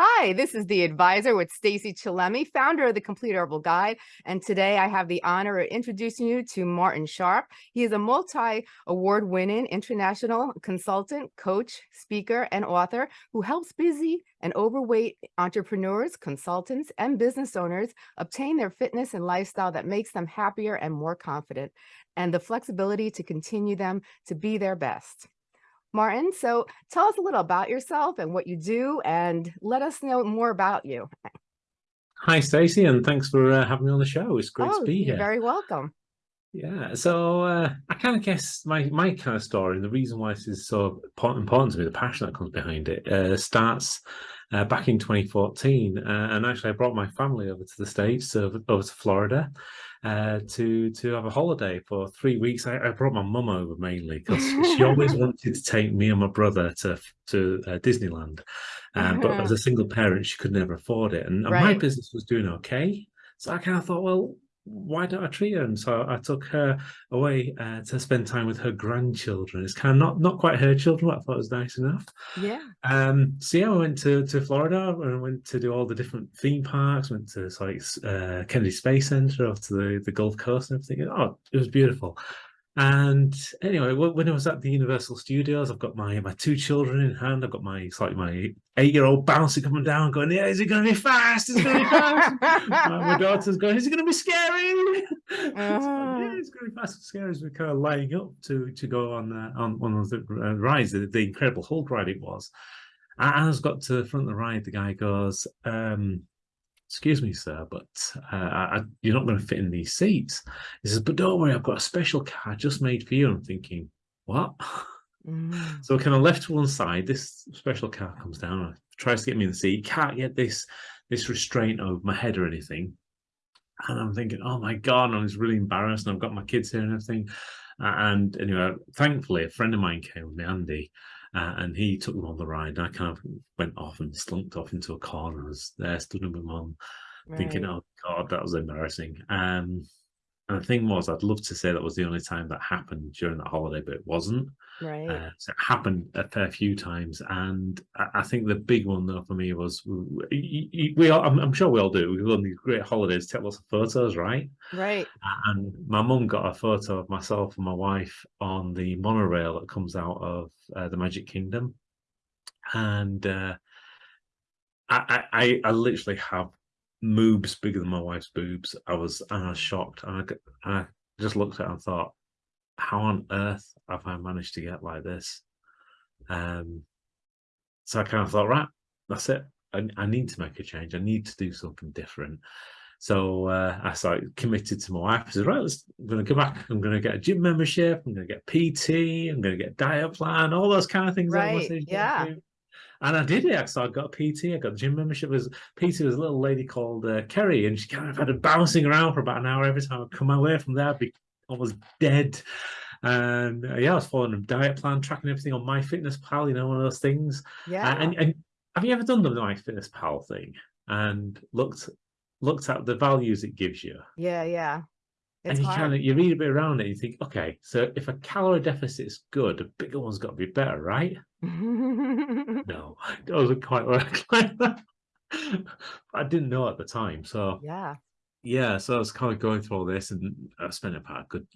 Hi, this is the advisor with Stacey Chillemi, founder of the Complete Herbal Guide. And today I have the honor of introducing you to Martin Sharp. He is a multi-award winning international consultant, coach, speaker, and author who helps busy and overweight entrepreneurs, consultants, and business owners obtain their fitness and lifestyle that makes them happier and more confident and the flexibility to continue them to be their best. Martin, so tell us a little about yourself and what you do and let us know more about you. Hi, Stacey, and thanks for uh, having me on the show. It's great oh, to be you're here. very welcome. Yeah, so uh, I kind of guess my my kind of story and the reason why this is so important to me, the passion that comes behind it, uh, starts uh, back in 2014. Uh, and actually, I brought my family over to the States, over, over to Florida, uh, to to have a holiday for three weeks. I, I brought my mum over mainly because she always wanted to take me and my brother to to uh, Disneyland, um, but as a single parent, she could never afford it, and, and right. my business was doing okay. So I kind of thought, well, why don't I treat her? And so I took her away uh, to spend time with her grandchildren. It's kind of not not quite her children, but I thought it was nice enough. Yeah. Um. So yeah, I went to to Florida and went to do all the different theme parks. Went to like uh, Kennedy Space Center, off to the the Gulf Coast and everything. Oh, it was beautiful. And anyway, when I was at the Universal Studios, I've got my my two children in hand. I've got my it's like my eight year old bouncer coming down, going, "Yeah, is it going to be fast? Is it going to be fast?" my, my, daughter's going, "Is it going to be scary?" Uh... yeah, it's going to be fast and scary as we're kind of lining up to to go on uh, on one of the uh, rides, the, the Incredible Hulk ride it was. And as I got to the front of the ride, the guy goes, um, excuse me, sir, but uh, I, you're not going to fit in these seats. He says, but don't worry, I've got a special car just made for you. I'm thinking, what? Mm. So kind of left to one side, this special car comes down, tries to get me in the seat, can't get this this restraint over my head or anything. And I'm thinking, oh my God, I was really embarrassed. And I've got my kids here and everything. And anyway, thankfully, a friend of mine came with me, Andy, uh, and he took them on the ride. And I kind of went off and slunked off into a corner. I was there, stood with my mum, right. thinking, "Oh God, that was embarrassing." Um, and the thing was, I'd love to say that was the only time that happened during that holiday, but it wasn't. Right. Uh, so it happened a fair few times, and I, think the big one though for me was we, we all, I'm, I'm, sure we all do. We go on these great holidays, take lots of photos, right? Right. And my mum got a photo of myself and my wife on the monorail that comes out of uh, the Magic Kingdom, and uh, I, I, I literally have moobs bigger than my wife's boobs. I was, I was shocked, and I, I just looked at it and thought, how on earth have I managed to get like this? Um, so I kind of thought, right, that's it. I, I need to make a change. I need to do something different. So uh, I started committed to my wife. I said, right, let's, I'm going to go back. I'm going to get a gym membership. I'm going to get PT. I'm going to get diet plan, all those kind of things. Right. Yeah. And I did it. So I got a PT. I got the gym membership. It was PT was a little lady called uh, Kerry, and she kind of had a bouncing around for about an hour every time I come away from there. I'd be almost dead. And uh, yeah, I was following a diet plan, tracking everything on MyFitnessPal. You know, one of those things. Yeah. Uh, and, and have you ever done the MyFitnessPal thing and looked looked at the values it gives you? Yeah, yeah. It's and you kind of you read a bit around it, and you think, okay, so if a calorie deficit is good, a bigger one's got to be better, right? no, it doesn't quite work like that. I didn't know at the time, so yeah, yeah. So I was kind of going through all this, and uh, I spent about a good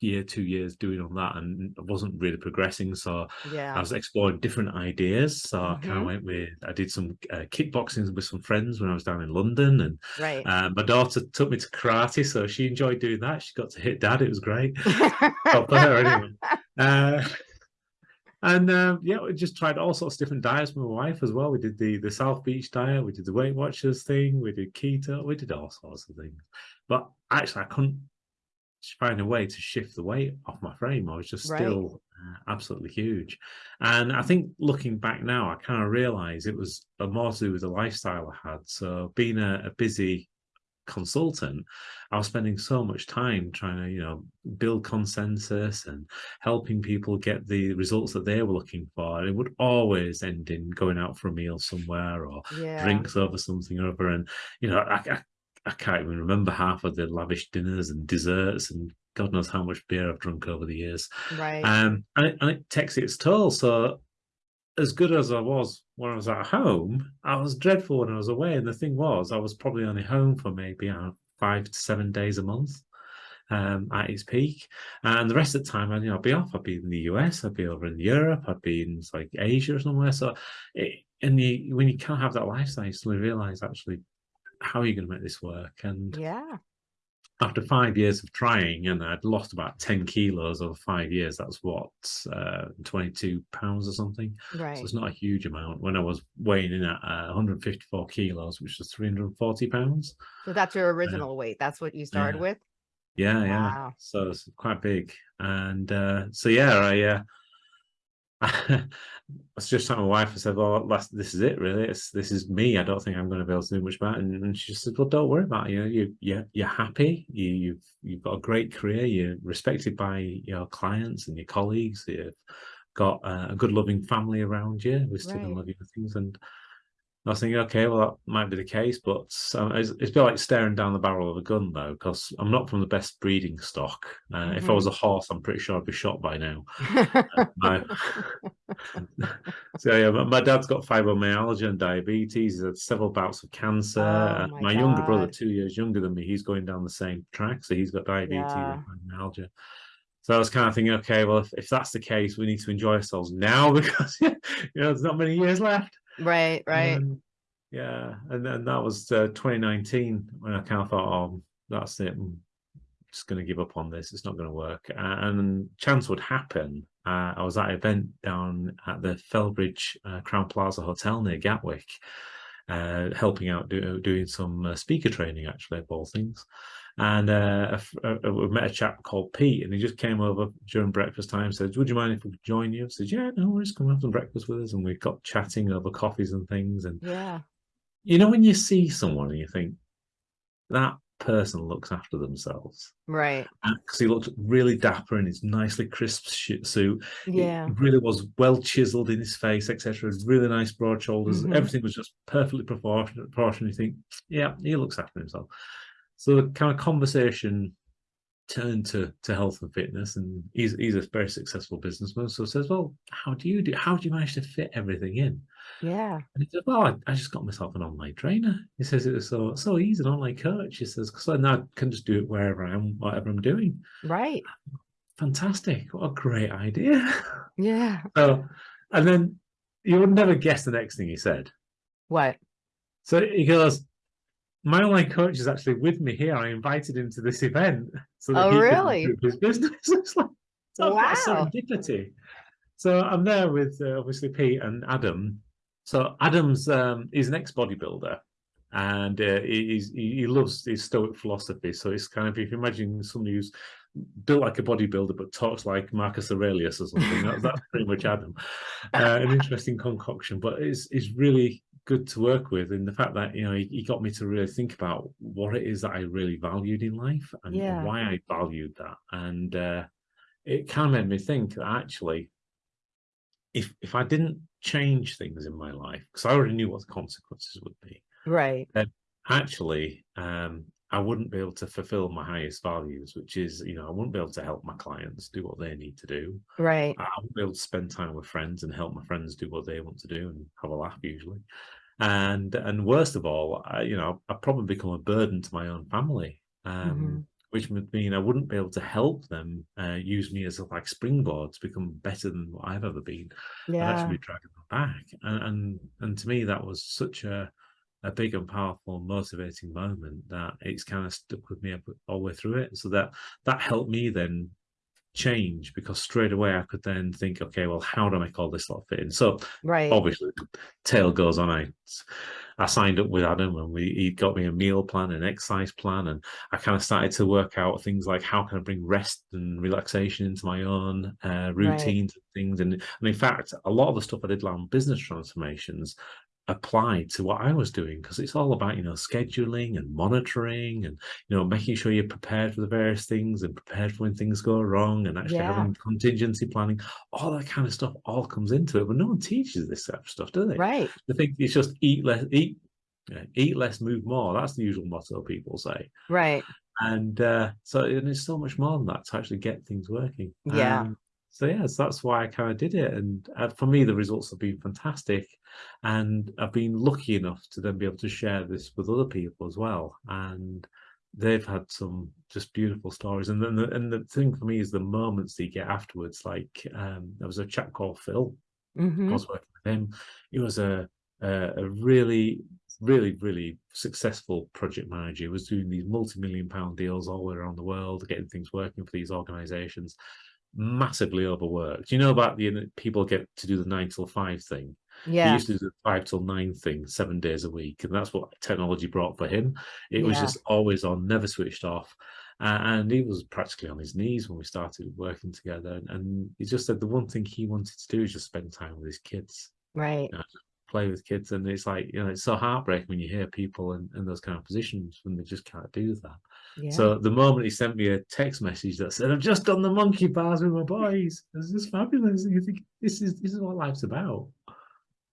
year, two years doing on that, and I wasn't really progressing. So yeah, I was exploring different ideas. So mm -hmm. I kind of mm-hmm. went with, I did some uh, kickboxing with some friends when I was down in London, and right. Uh, my daughter took me to karate, so she enjoyed doing that. She got to hit dad; it was great. for her anyway. Uh, and um, yeah, we just tried all sorts of different diets with my wife as well. We did the the South Beach diet, we did the Weight Watchers thing, we did keto, we did all sorts of things. But actually, I couldn't find a way to shift the weight off my frame. I was just right. still uh, absolutely huge. And I think looking back now, I kind of realized it was a more to do with the lifestyle I had. So being a, a busy consultant, I was spending so much time trying to, you know, build consensus and helping people get the results that they were looking for. And it would always end in going out for a meal somewhere or yeah. drinks over something or other. And, you know, I, I, I can't even remember half of the lavish dinners and desserts and God knows how much beer I've drunk over the years. Right. Um, and it, and it takes its toll. So as good as I was when I was at home, I was dreadful when I was away. And the thing was, I was probably only home for maybe uh, five to seven days a month um, at its peak. And the rest of the time, I'd, you know, I'd be off. I'd be in the US, I'd be over in Europe, I'd be in like Asia or somewhere. So, it, and you, when you can't have that lifestyle, you suddenly realize actually, how are you going to make this work? And yeah, after five years of trying, and I'd lost about 10 kilos over five years, that's what, uh, 22 pounds or something. right. So it's not a huge amount. When I was weighing in at uh, 154 kilos, which was 340 pounds. So that's your original weight. That's what you started yeah. with. Yeah, yeah. Wow. So it's quite big. And uh, so, yeah, I, uh, I was just telling my wife, I said, well, last, this is it, really. It's, this is me. I don't think I'm going to be able to do much about it. And, and she said, well, don't worry about it. You know, you, you, you're happy. You, you've, you've got a great career. You're respected by your clients and your colleagues. You've got uh, a good, loving family around you. We still Right. love you things. And I was thinking, okay, well, that might be the case, but um, it's, it's a bit like staring down the barrel of a gun, though, because I'm not from the best breeding stock. Uh, If I was a horse, I'm pretty sure I'd be shot by now. My- so yeah, my, my dad's got fibromyalgia and diabetes. He's had several bouts of cancer. Oh, Uh, my my younger brother, two years younger than me, he's going down the same track. So he's got diabetes Yeah. and fibromyalgia. So I was kind of thinking, okay, well, if, if that's the case, we need to enjoy ourselves now because you know there's not many years left. Right, right. Um, yeah, and then that was uh, 2019 when I kind of thought, oh, that's it. I'm just going to give up on this. It's not going to work. And chance would happen. Uh, I was at an event down at the Felbridge uh, Crowne Plaza Hotel near Gatwick, uh, helping out do, doing some uh, speaker training, actually, of all things. And uh, uh, we met a chap called Pete, and he just came over during breakfast time. Said, "Would you mind if we could join you?" I said, "Yeah, no worries. Come have some breakfast with us." And we got chatting over coffees and things. And Yeah, you know, when you see someone and you think that person looks after themselves right. because he looked really dapper in his nicely crisp suit. Yeah, really was well chiseled in his face, etc. Really nice broad shoulders. Mhm. Everything was just perfectly proportionate. proportionate. You think, yeah, he looks after himself. So the kind of conversation turned to to health and fitness, and he's he's a very successful businessman. So says, well, how do you do? How do you manage to fit everything in? yeah, And he said, well, I, I just got myself an online trainer. He says it was so so easy, an online coach. He says, because now I can just do it wherever I am, whatever I'm doing. right. Fantastic. What a great idea. Yeah. so, and then you would never guess the next thing he said. What? So he goes, my online coach is actually with me here. I invited him to this event so that Oh, he really? his business. it's like, so Wow. serendipity. So I'm there with uh, obviously Pete and Adam. So Adam's um, he's an ex-bodybuilder, and uh, he he loves his Stoic philosophy. So it's kind of if you imagine somebody who's built like a bodybuilder but talks like Marcus Aurelius or something, that, that's pretty much Adam. Uh, an interesting concoction, but it's it's really good to work with in the fact that you know he, he got me to really think about what it is that I really valued in life and Yeah. why I valued that, and uh, it kind of made me think that actually if if I didn't change things in my life, because I already knew what the consequences would be, Right. Then actually um, I wouldn't be able to fulfill my highest values, which is, you know, I wouldn't be able to help my clients do what they need to do. Right. I wouldn't be able to spend time with friends and help my friends do what they want to do and have a laugh usually. And and worst of all, I, you know, I'd probably become a burden to my own family. Um, Mhm. which would mean I wouldn't be able to help them uh, use me as a like springboard to become better than what I've ever been. Yeah. actually be dragging them back. And, and and to me that was such a a big and powerful motivating moment that it's kind of stuck with me all the way through it. So that that helped me then change because straight away I could then think, okay, well, how do I make all this lot fit in? So Right. obviously tail goes on. I I signed up with Adam and we he got me a meal plan, an exercise plan, and I kind of started to work out things like how can I bring rest and relaxation into my own uh, routines and things. And, and in fact, a lot of the stuff I did on business transformations applied to what I was doing because it's all about you know scheduling and monitoring and you know making sure you're prepared for the various things and prepared for when things go wrong and actually Yeah. having contingency planning all that kind of stuff all comes into it but no one teaches this type of stuff do they Right. they think it's just eat less eat yeah, eat less move more that's the usual motto people say Right. and uh so and it's so much more than that to actually get things working Yeah. Um, so yes, that's why I kind of did it. And uh, for me, the results have been fantastic. And I've been lucky enough to then be able to share this with other people as well. And they've had some just beautiful stories. And then the, and the thing for me is the moments that you get afterwards. Like um, there was a chap called Phil. Mm -hmm. I was working with him. He was a a, a really really really successful project manager he was doing these multi-million pound deals all around the world getting things working for these organizations massively overworked. You know about the people get to do the nine till five thing. Yeah. He used to do the five till nine thing seven days a week, and that's what technology brought for him. It yeah. was just always on, never switched off. Uh, and he was practically on his knees when we started working together. And, and, he just said the one thing he wanted to do is just spend time with his kids. Right. You know, play with kids. And it's like, you know, it's so heartbreaking when you hear people in, in those kind of positions when they just can't do that. Yeah. So the moment he sent me a text message that said, "I've just done the monkey bars with my boys," it's just fabulous. You think this is this is what life's about.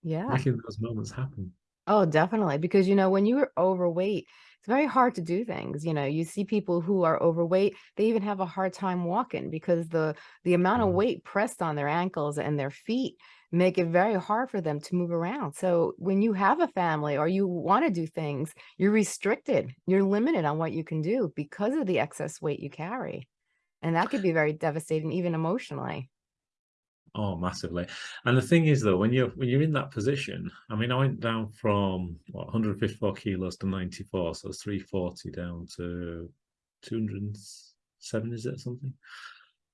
Yeah, making those moments happen. Oh, definitely. Because you know, when you were overweight, it's very hard to do things. You know, you see people who are overweight; they even have a hard time walking because the the amount of mm-hmm. weight pressed on their ankles and their feet make it very hard for them to move around. So when you have a family or you want to do things, you're restricted. You're limited on what you can do because of the excess weight you carry. And that could be very devastating, even emotionally. Oh, massively. And the thing is, though, when you're when you're in that position, I mean, I went down from what 154 kilos to 94, so it's 340 down to 207, is it something?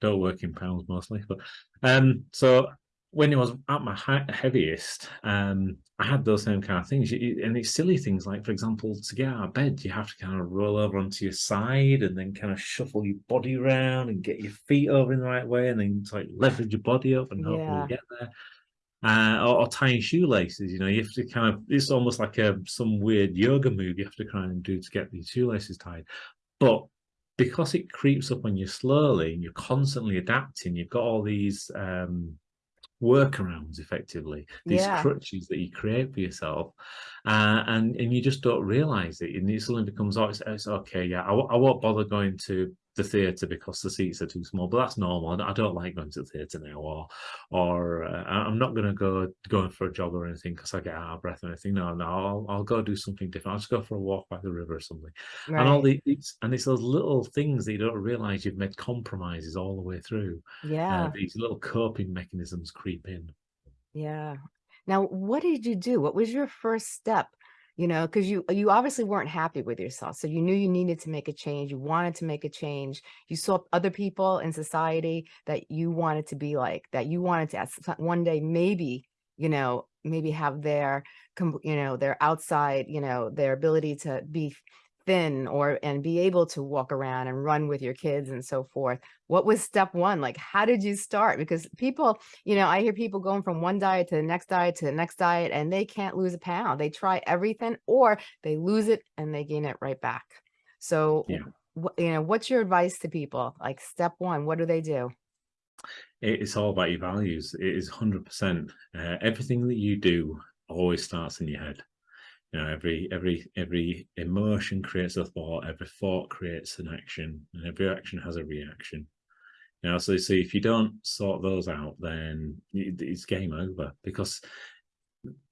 Don't work in pounds mostly, but um, so when it was at my heaviest, um, I had those same kind of things. And it's silly things like, for example, to get out of bed, you have to kind of roll over onto your side and then kind of shuffle your body around and get your feet over in the right way and then like leverage your body up and hopefully yeah. get there. Uh, or, or, tying shoelaces, you know, you have to kind of, it's almost like a some weird yoga move you have to kind of do to get these shoelaces tied. But because it creeps up on you slowly and you're constantly adapting, you've got all these um, workarounds effectively these yeah. crutches that you create for yourself uh, and and you just don't realize it and it suddenly becomes oh it's, it's okay yeah I, I won't bother going to the theatre because the seats are too small, but that's normal. I don't like going to the theatre now, or or uh, I'm not going to go going for a jog or anything because I get out of breath or anything. No, no, I'll, I'll go do something different. I'll just go for a walk by the river or something. Right. And all these and it's those little things that you don't realize you've made compromises all the way through. Uh, yeah, uh, these little coping mechanisms creep in. Yeah. Now, what did you do? What was your first step you know, because you you obviously weren't happy with yourself. So you knew you needed to make a change. You wanted to make a change. You saw other people in society that you wanted to be like, that you wanted to ask one day maybe, you know, maybe have their, you know, their outside, you know, their ability to be thin or and be able to walk around and run with your kids and so forth what was step one? Like how did you start? Because people you know i hear people going from one diet to the next diet to the next diet and they can't lose a pound. They try everything or they lose it and they gain it right back. So yeah. you know what's your advice to people? Like step one what do they do? It's all about your values. It is 100 percent uh, everything that you do always starts in your head you know every every every emotion creates a thought every thought creates an action and every action has a reaction. You know so, so if you don't sort those out then it's game over because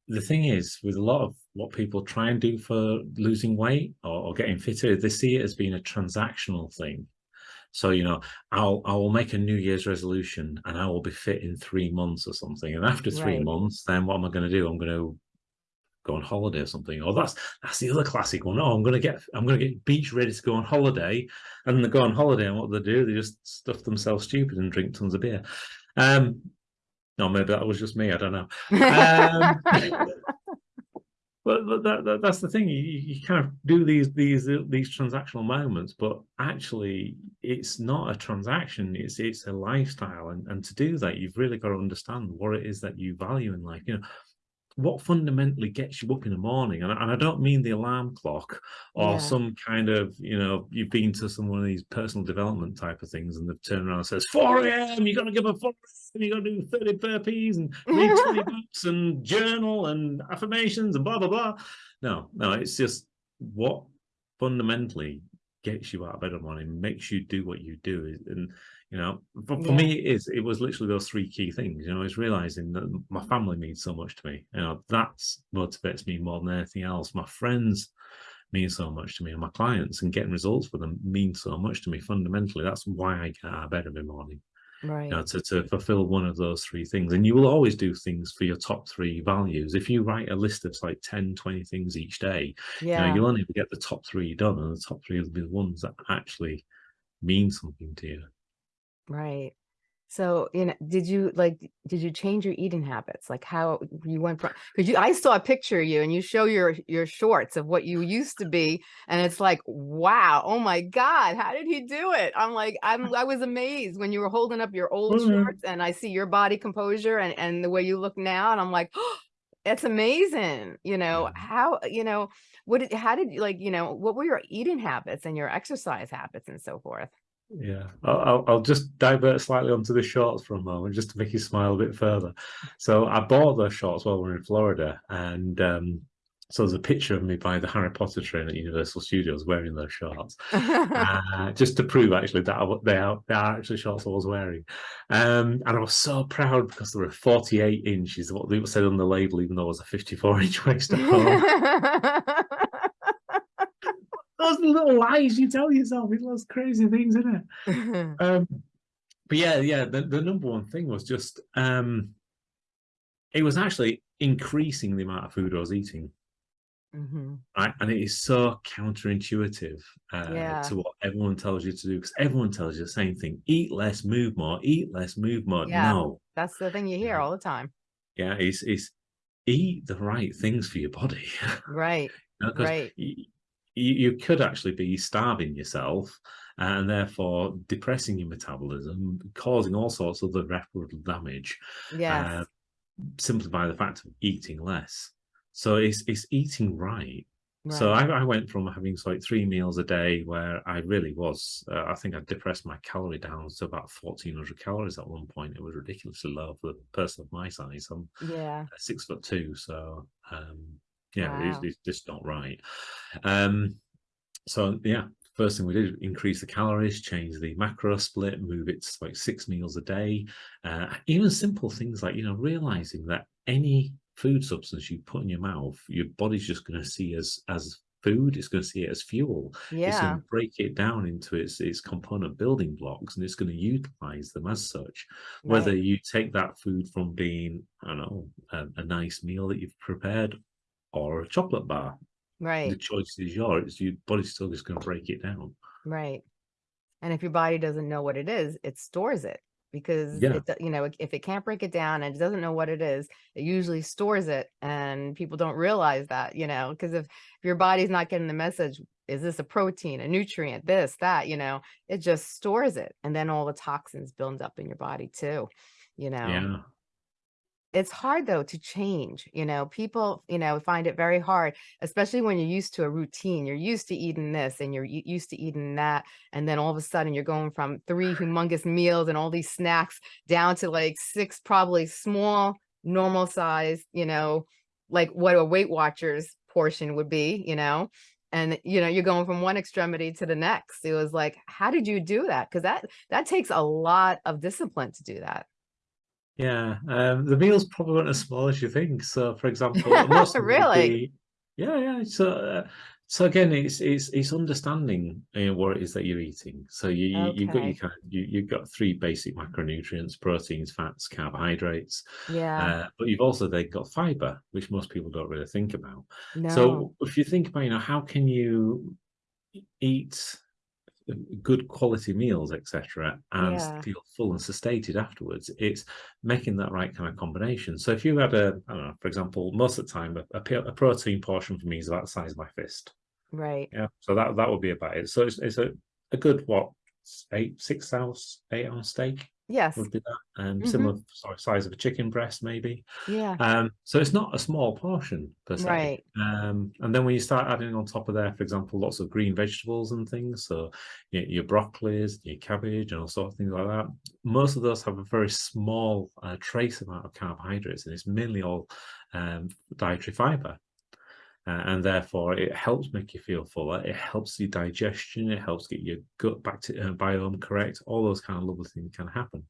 the thing is with a lot of what people try and do for losing weight or, or getting fitter they see it as being a transactional thing. So you know i'll i will make a new year's resolution and i will be fit in three months or something and after three right. months then what am i going to do? I'm going to go on holiday or something. Or that's that's the other classic one. Oh, I'm gonna get I'm gonna get beach ready to go on holiday, and they go on holiday, and what they do, they just stuff themselves stupid and drink tons of beer. Um, no, maybe that was just me. I don't know. Um, but, but that, that, that's the thing. You, you kind of do these these these transactional moments, but actually, it's not a transaction. It's it's a lifestyle, and and to do that, you've really got to understand what it is that you value in life. You know, what fundamentally gets you up in the morning and, and i don't mean the alarm clock or yeah. some kind of you know you've been to some one of these personal development type of things and they've turned around and says 4 a.m you got to give a 4 a.m you got to do 30 burpees and read 20 books and journal and affirmations and blah blah blah no no it's just what fundamentally gets you out of bed in the morning makes you do what you do and you know for, for Yeah. me it is it was literally those three key things you know it's realizing that my family means so much to me you know that's motivates me more than anything else my friends mean so much to me and my clients and getting results for them mean so much to me fundamentally that's why i get out of bed every morning Right. you know, to, to fulfill one of those three things and you will always do things for your top three values if you write a list of like 10 20 things each day you know, Yeah. you'll only get the top three done and the top three will be the ones that actually mean something to you Right. So, you know, did you like, did you change your eating habits? Like how you went from, because you, I saw a picture of you and you show your, your shorts of what you used to be. And it's like, wow, oh my God, how did he do it? I'm like, I'm, I was amazed when you were holding up your old Mhm. shorts and I see your body composure and, and the way you look now. And I'm like, oh, it's amazing. You know, how, you know, what did, how did you like, you know, what were your eating habits and your exercise habits and so forth? Yeah, I'll, I'll, just divert slightly onto the shorts for a moment, just to make you smile a bit further. So I bought those shorts while we were in Florida, and um, so there's a picture of me by the Harry Potter train at Universal Studios wearing those shorts, uh, just to prove actually that I, they are they are actually shorts I was wearing. Um, and I was so proud because they were 48 inches, what they said on the label, even though it was a 54 inch waist at home. Those little lies you tell yourself, it's those crazy things, isn't it? Um, but yeah, yeah, the, the number one thing was just um it was actually increasing the amount of food I was eating. Mhm. Right. And it is so counterintuitive uh, Yeah. to what everyone tells you to do because everyone tells you the same thing eat less, move more, eat less, move more. Yeah. No. That's the thing you hear Yeah. all the time. Yeah, it's it's eat the right things for your body. Right. You know, 'cause Right. You, you could actually be starving yourself and therefore depressing your metabolism, causing all sorts of irreparable damage Yes. uh, simply by the fact of eating less. So it's it's eating right. Right. So. I, I went from having like three meals a day where I really was, uh, I think I depressed my calorie down to about 1400 calories at one point. It was ridiculously low for a person of my size. I'm yeah. uh, six foot two, so um, yeah, it's, Wow. it's just not right. Um, so yeah, first thing we did increase the calories, change the macro split, move it to like six meals a day. Uh, even simple things like you know realizing that any food substance you put in your mouth, your body's just going to see as as food. It's going to see it as fuel. yeah. It's going to break it down into its its component building blocks, and it's going to utilize them as such whether Right. you take that food from being i don't know a, a nice meal that you've prepared or a chocolate bar Right. the choice is yours your body's still just going to break it down Right. And if your body doesn't know what it is, it stores it because Yeah. it, you know, if it can't break it down and it doesn't know what it is, it usually stores it. And people don't realize that, you know, because if, if your body's not getting the message, is this a protein, a nutrient, this, that, you know, it just stores it. And then all the toxins build up in your body too, you know. yeah it's hard though to change you know? People you know find it very hard especially when you're used to a routine. You're used to eating this and you're used to eating that and then all of a sudden you're going from three humongous meals and all these snacks down to like six probably small normal size you know like what a weight watchers portion would be you know? And you know you're going from one extremity to the next. It was like how did you do that? Because that that takes a lot of discipline to do that yeah um the meals probably weren't as small as you think. So for example most of them Really? be- yeah yeah so uh, so again it's it's it's understanding know, what it is that you're eating. So you, you you've got your kind you, you've got three basic macronutrients proteins fats carbohydrates yeah. Uh, but you've also then got fiber, which most people don't really think about. no. So if you think about, you know, how can you eat good quality meals, etc., and Yeah. feel full and satiated afterwards? It's making that right kind of combination. So if you had a, I don't know, for example, most of the time, a, a, a protein portion for me is about the size of my fist. right Yeah, so that that would be about it. So it's, it's a, a good what eight six ounce eight ounce steak yes would be that, and Mhm. similar sorry, size of a chicken breast maybe. yeah Um, so it's not a small portion per se. Right. Um, and then when you start adding on top of there, for example, lots of green vegetables and things, so your, your broccolis, your cabbage, and all sorts of things like that. Most of those have a very small uh, trace amount of carbohydrates, and it's mainly all um, dietary fiber. Uh, and therefore it helps make you feel fuller. It helps your digestion. It helps get your gut back to uh, biome correct. All those kind of lovely things can happen.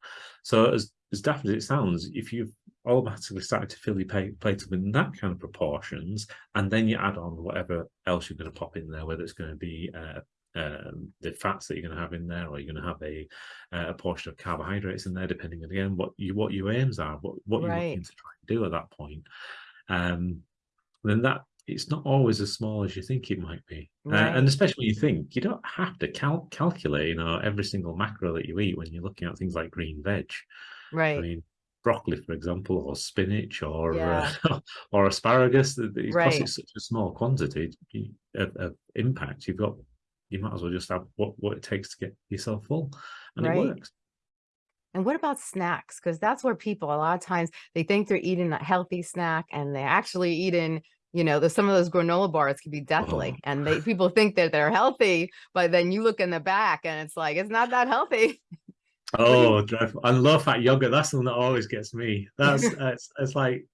So as as daft as it sounds, if you've automatically started to fill your plate, plate up in that kind of proportions, and then you add on whatever else you're going to pop in there, whether it's going to be uh, um, the fats that you're going to have in there, or you're going to have a uh, a portion of carbohydrates in there, depending on again what you what your aims are, what what you're Right. looking to try and do at that point. Um, then that it's not always as small as you think it might be, uh, and especially when you think you don't have to cal- calculate, you know, every single macro that you eat when you're looking at things like green veg. Right. I mean, broccoli, for example, or spinach, or Yeah. uh, or asparagus. Because Right. it's such a small quantity of, of impact, you've got you might as well just have what what it takes to get yourself full, and Right. it works. And what about snacks? Because that's where people a lot of times they think they're eating a healthy snack and they're actually eating, you know, there's some of those granola bars can be uh-huh. deadly. Oh. And they people think that they're healthy, but then you look in the back and it's like it's not that healthy. Oh, dreadful! And low fat yogurt. That's the one that always gets me. That's it's, it's like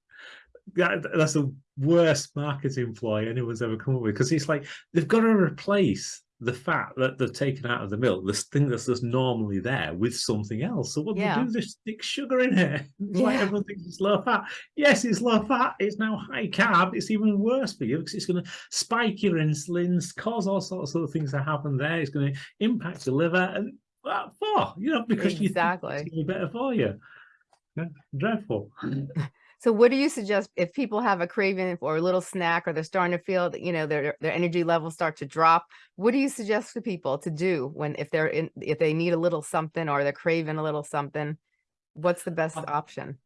that, that's the worst marketing ploy anyone's ever come up with because it's like they've got to replace the fat that they've taken out of the milk, this thing that's just normally there, with something else. So what Yeah. they do, they stick sugar in it. It's like everyone thinks it's low fat. Yes, it's low fat. It's now high carb. It's even worse for you because it's going to spike your insulins, cause all sorts of things to happen there. It's going to impact your liver and what for? You know, because you think Exactly. it's be better for you. Yeah, dreadful. So what do you suggest if people have a craving for a little snack or they're starting to feel that, you know, their their energy levels start to drop? What do you suggest to people to do when if they're in if they need a little something or they're craving a little something? What's the best option?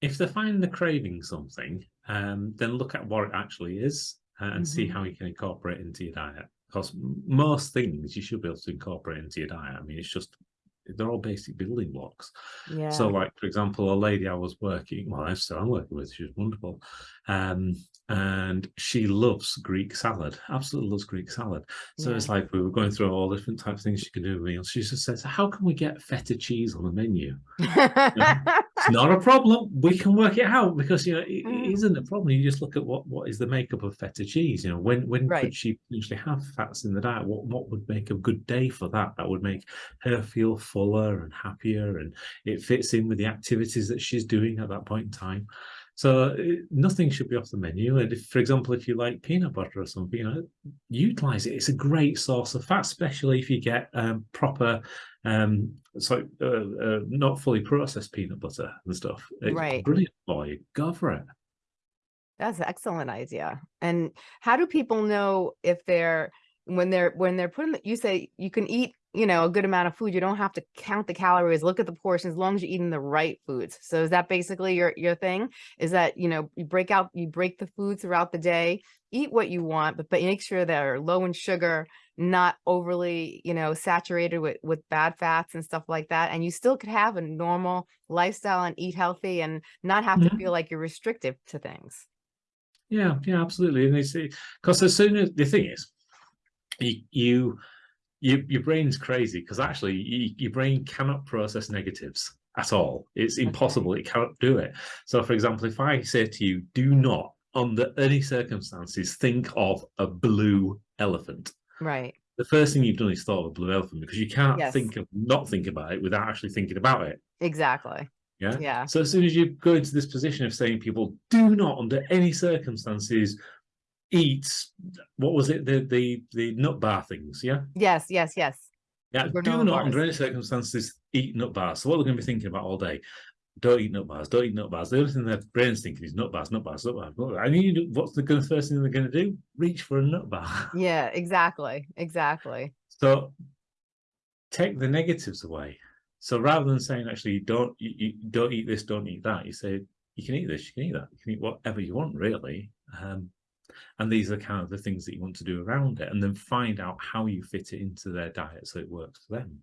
if they find they're craving something, um, then look at what it actually is uh, and see Mhm. how you can incorporate it into your diet. Because most things you should be able to incorporate into your diet. I mean, it's just they're all basic building blocks. Yeah. So, like for example, a lady I was working, well, I still am working with, she's wonderful, um, and she loves Greek salad. Absolutely loves Greek salad. So it's like we were going through all different types of things she can do with meals. She just says, "How can we get feta cheese on the menu?" It's not a problem. We can work it out because you know it, Mm. isn't a problem. You just look at what what is the makeup of feta cheese. You know, when when Right. could she potentially have fats in the diet? What what would make a good day for that? That would make her feel fuller and happier, and it fits in with the activities that she's doing at that point in time. So uh, nothing should be off the menu. And if, for example, if you like peanut butter or something, you know, utilize it. It's a great source of fat, especially if you get um, proper, um, so uh, uh, not fully processed peanut butter and stuff. It's Right. brilliant you. Go for it. That's an excellent idea. And how do people know if they're when they're when they're putting you say you can eat, you know, a good amount of food. You don't have to count the calories, look at the portions as long as you're eating the right foods. So is that basically your your thing? Is that, you know, you break out you break the food throughout the day, eat what you want, but but make sure they're low in sugar, not overly, you know, saturated with with bad fats and stuff like that. And you still could have a normal lifestyle and eat healthy and not have to Mhm. feel like you're restrictive to things. Yeah, yeah, absolutely. And they say because as soon as the thing is, you you, you your brain's crazy because actually you, your brain cannot process negatives at all. It's impossible. It cannot do it. So, for example, if I say to you, "Do not, under any circumstances, think of a blue elephant," Right. the first thing you've done is thought of a blue elephant because you can't Yes. think of not think about it without actually thinking about it. Exactly. Yeah. Yeah. So as soon as you go into this position of saying people do not under any circumstances eat what was it the the the nut bar things yeah Yes, yes, yes. yeah do not under any circumstances eat nut bars so what they're going to be thinking about all day don't eat nut bars don't eat nut bars the only thing their brain's thinking is nut bars nut bars nut bars, nut bars. and you what's the first thing they're going to do reach for a nut bar Yeah, exactly. Exactly. so take the negatives away so rather than saying actually don't you, you don't eat this don't eat that you say you can eat this you can eat that you can eat whatever you want really um, and these are kind of the things that you want to do around it and then find out how you fit it into their diet so it works for them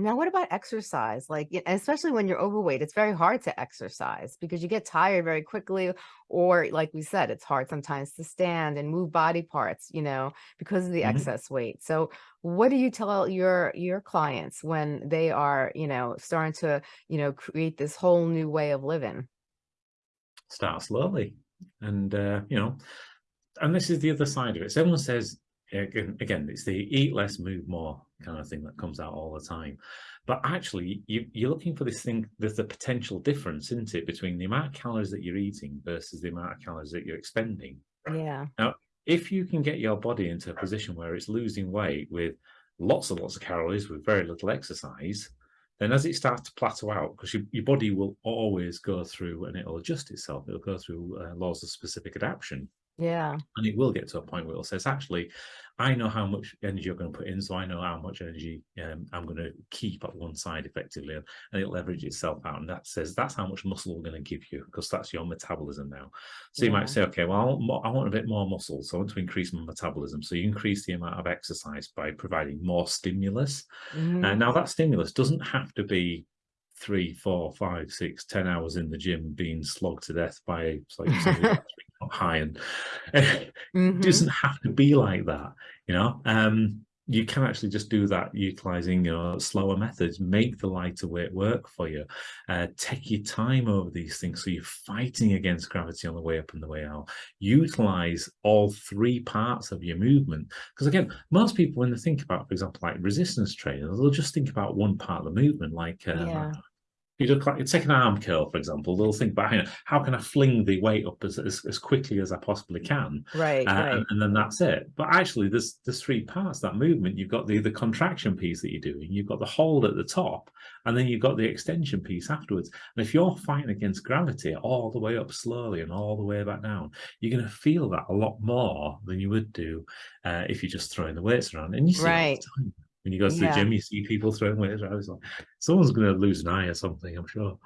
Now, what about exercise? Like, especially when you're overweight, it's very hard to exercise because you get tired very quickly. Or, like we said, it's hard sometimes to stand and move body parts, you know, because of the Mhm. excess weight. So, what do you tell your your clients when they are, you know, starting to, you know, create this whole new way of living? start slowly and uh, you know and this is the other side of it. So everyone says again, again, it's the eat less, move more kind of thing that comes out all the time. But actually, you, you're looking for this thing. There's a potential difference, isn't it, between the amount of calories that you're eating versus the amount of calories that you're expending. Yeah. Now, if you can get your body into a position where it's losing weight with lots and lots of calories with very little exercise, then as it starts to plateau out, because your, your body will always go through and it'll adjust itself, it'll go through uh, laws of specific adaptation. Yeah. And it will get to a point where it'll say, actually, I know how much energy you're going to put in, so I know how much energy um, I'm going to keep at one side effectively, and, and it leverage itself out. And that says that's how much muscle we're going to give you because that's your metabolism now. So you might say, okay, well, I want a bit more muscle, so I want to increase my metabolism. So you increase the amount of exercise by providing more stimulus. And now that stimulus doesn't have to be three, four, five, six, ten hours in the gym being slogged to death by like somebody that's not high and it Mhm. doesn't have to be like that, you know. Um, you can actually just do that utilizing you know slower methods make the lighter weight work for you uh, take your time over these things so you're fighting against gravity on the way up and the way out utilize all three parts of your movement because again most people when they think about for example like resistance training they'll just think about one part of the movement like um, Yeah. You look like you take an arm curl for example they'll think about you know, how can i fling the weight up as, as, as quickly as i possibly can Right. uh, right. and, and then that's it. But actually, there's there's three parts that movement. You've got the the contraction piece that you're doing. You've got the hold at the top, and then you've got the extension piece afterwards. And if you're fighting against gravity all the way up slowly and all the way back down, you're going to feel that a lot more than you would do uh, if you're just throwing the weights around. And you see it all the Right. time. When you go to Yeah. the gym, you see people throwing weights around. Like someone's going to lose an eye or something. I'm sure.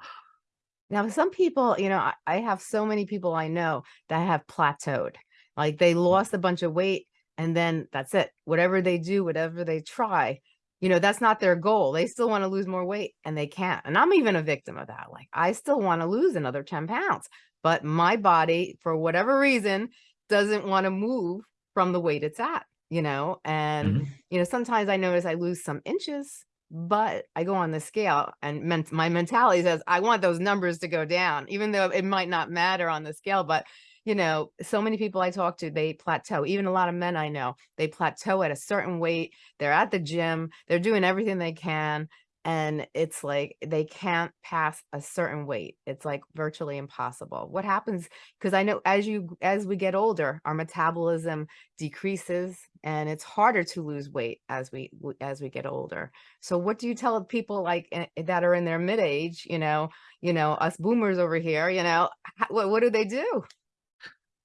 Now, some people, you know, I, I have so many people I know that have plateaued. Like they lost a bunch of weight and then that's it. Whatever they do, whatever they try, you know, that's not their goal. They still want to lose more weight and they can't. And I'm even a victim of that. Like I still want to lose another 10 pounds, but my body, for whatever reason, doesn't want to move from the weight it's at, you know, and Mhm. you know, sometimes I notice I lose some inches, but I go on the scale and ment- my mentality says I want those numbers to go down, even though it might not matter on the scale. But you know, so many people I talk to, they plateau. Even a lot of men I know, they plateau at a certain weight. They're at the gym, they're doing everything they can. And it's like they can't pass a certain weight. It's like virtually impossible. What happens? Because I know as you as we get older, our metabolism decreases and it's harder to lose weight as we as we get older so what do you tell people like eh, that are in their mid age you know you know us boomers over here you know what, what do they do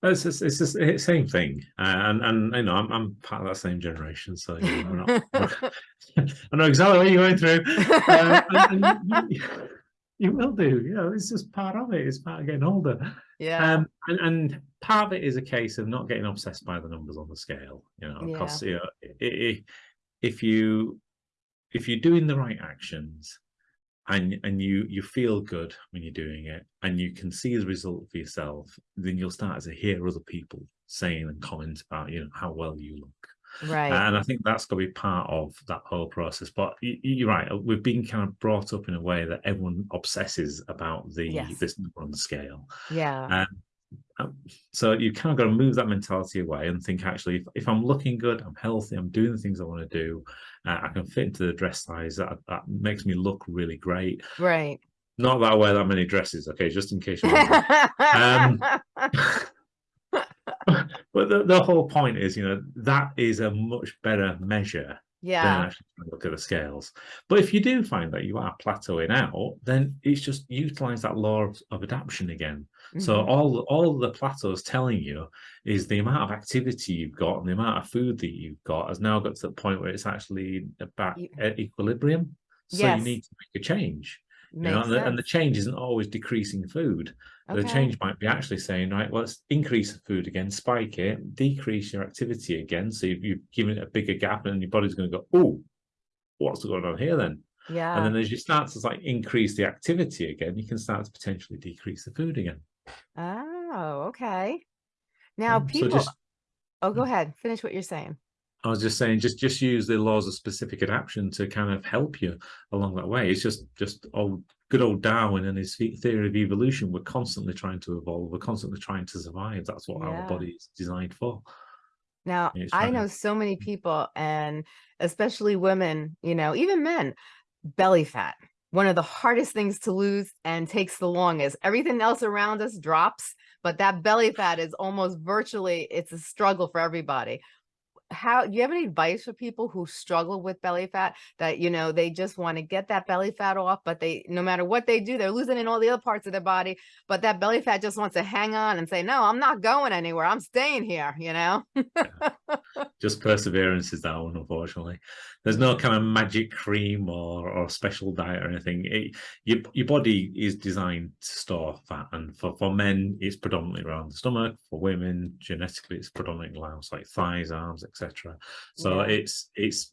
It's just, it's just the same thing, uh, and and you know I'm I'm part of that same generation, so you know, not, I know exactly what you're going through. Um, and, and you, you will do, you know, it's just part of it. It's part of getting older. yeah Um, and, and part of it is a case of not getting obsessed by the numbers on the scale, you know, because you know, if you if you're doing the right actions and and you you feel good when you're doing it and you can see the result for yourself, then you'll start to hear other people saying and comment about you know how well you look. right And I think that's going to be part of that whole process. But you're right, we've been kind of brought up in a way that everyone obsesses about the Yes. this number on the scale. yeah Um, so you kind of got to move that mentality away and think actually if, if i'm looking good i'm healthy i'm doing the things i want to do uh, i can fit into the dress size that, that makes me look really great right not that i wear that many dresses okay just in case wondering. Um, but the, the whole point is you know that is a much better measure than yeah actually trying to look at the scales. But if you do find that you are plateauing out, then it's just utilize that law of, of adaptation again. So mhm, all all the plateau is telling you is the amount of activity you've got and the amount of food that you've got has now got to the point where it's actually about You- e- equilibrium. So Yes. you need to make a change. You know, and, the, and the change isn't always decreasing food. The change might be actually saying, right, well, let's increase the food again, spike it, decrease your activity again. So you've, you've given it a bigger gap, and your body's going to go, oh, what's going on here then? yeah And then as you start to like increase the activity again, you can start to potentially decrease the food again. Oh okay now Um, people So just, oh go ahead finish what you're saying I was just saying, just just use the laws of specific adaptation to kind of help you along that way. It's just just old good old Darwin and his theory of evolution, we're constantly trying to evolve. We're constantly trying to survive. That's what Yeah. our body is designed for. Now, It's I know so many people and especially women, you know, even men, belly fat. One of the hardest things to lose and takes the longest. Everything else around us drops, but that belly fat is almost virtually, it's a struggle for everybody. How do you have any advice for people who struggle with belly fat that, you know, they just want to get that belly fat off, but they, no matter what they do, they're losing in all the other parts of their body, but that belly fat just wants to hang on and say, no, I'm not going anywhere. I'm staying here, you know? just perseverance is that one unfortunately there's no kind of magic cream or or special diet or anything it, your, your body is designed to store fat and for, for men it's predominantly around the stomach for women genetically it's predominantly around like thighs arms etc so Yeah. it's it's